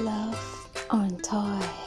Love on Toy.